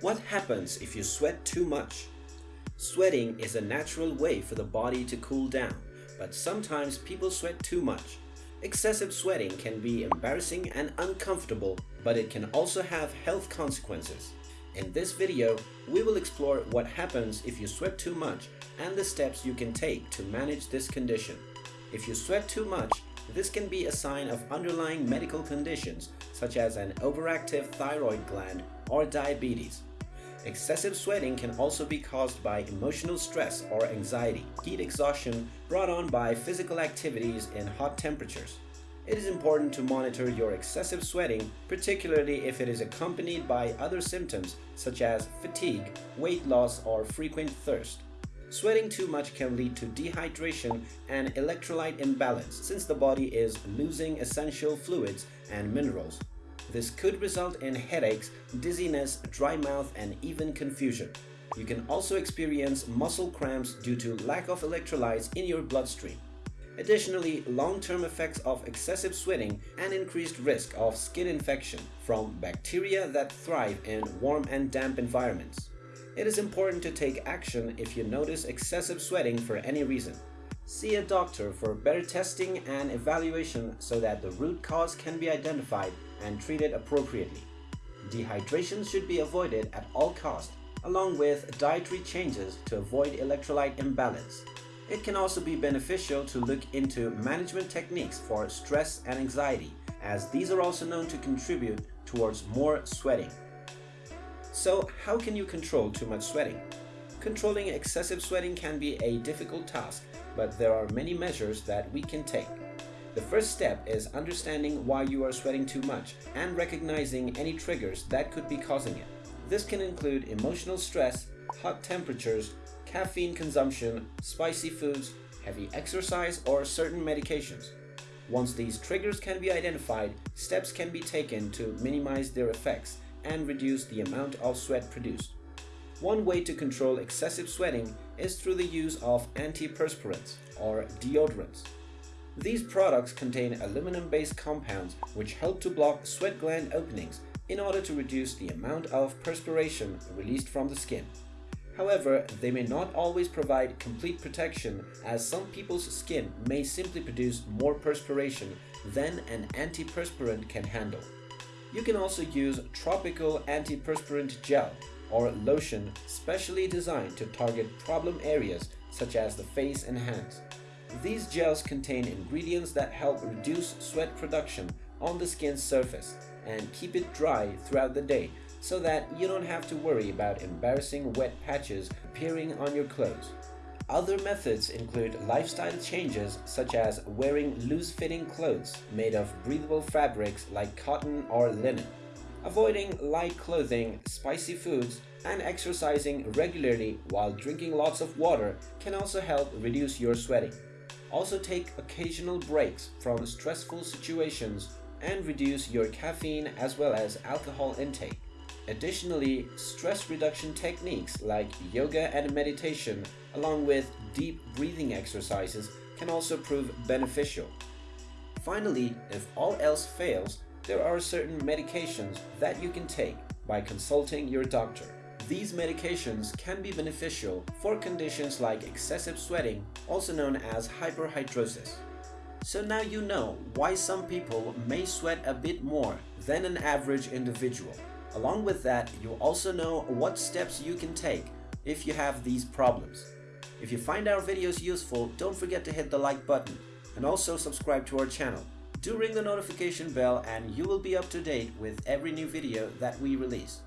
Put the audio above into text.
What happens if you sweat too much? Sweating is a natural way for the body to cool down, but sometimes people sweat too much. Excessive sweating can be embarrassing and uncomfortable, but it can also have health consequences. In this video, we will explore what happens if you sweat too much and the steps you can take to manage this condition. If you sweat too much, this can be a sign of underlying medical conditions such as an overactive thyroid gland or diabetes. Excessive sweating can also be caused by emotional stress or anxiety, heat exhaustion brought on by physical activities in hot temperatures. It is important to monitor your excessive sweating, particularly if it is accompanied by other symptoms such as fatigue, weight loss, or frequent thirst. Sweating too much can lead to dehydration and electrolyte imbalance since the body is losing essential fluids and minerals. This could result in headaches, dizziness, dry mouth, and even confusion. You can also experience muscle cramps due to lack of electrolytes in your bloodstream. Additionally, long-term effects of excessive sweating and increased risk of skin infection from bacteria that thrive in warm and damp environments. It is important to take action if you notice excessive sweating for any reason. See a doctor for better testing and evaluation so that the root cause can be identified and treated appropriately. Dehydration should be avoided at all costs, along with dietary changes to avoid electrolyte imbalance. It can also be beneficial to look into management techniques for stress and anxiety, as these are also known to contribute towards more sweating. So how can you control too much sweating? Controlling excessive sweating can be a difficult task but there are many measures that we can take. The first step is understanding why you are sweating too much and recognizing any triggers that could be causing it. This can include emotional stress, hot temperatures, caffeine consumption, spicy foods, heavy exercise, or certain medications. Once these triggers can be identified, steps can be taken to minimize their effects and reduce the amount of sweat produced. One way to control excessive sweating is through the use of antiperspirants or deodorants. These products contain aluminum-based compounds which help to block sweat gland openings in order to reduce the amount of perspiration released from the skin. However, they may not always provide complete protection as some people's skin may simply produce more perspiration than an antiperspirant can handle. You can also use tropical antiperspirant gel or lotion specially designed to target problem areas such as the face and hands. These gels contain ingredients that help reduce sweat production on the skin's surface and keep it dry throughout the day so that you don't have to worry about embarrassing wet patches appearing on your clothes. Other methods include lifestyle changes such as wearing loose-fitting clothes made of breathable fabrics like cotton or linen. Avoiding light clothing, spicy foods, and exercising regularly while drinking lots of water can also help reduce your sweating. Also take occasional breaks from stressful situations and reduce your caffeine as well as alcohol intake. Additionally, stress reduction techniques like yoga and meditation along with deep breathing exercises can also prove beneficial. Finally, if all else fails, there are certain medications that you can take by consulting your doctor. These medications can be beneficial for conditions like excessive sweating, also known as hyperhidrosis. So now you know why some people may sweat a bit more than an average individual. Along with that, you also know what steps you can take if you have these problems. If you find our videos useful, don't forget to hit the like button and also subscribe to our channel. Do ring the notification bell and you will be up to date with every new video that we release.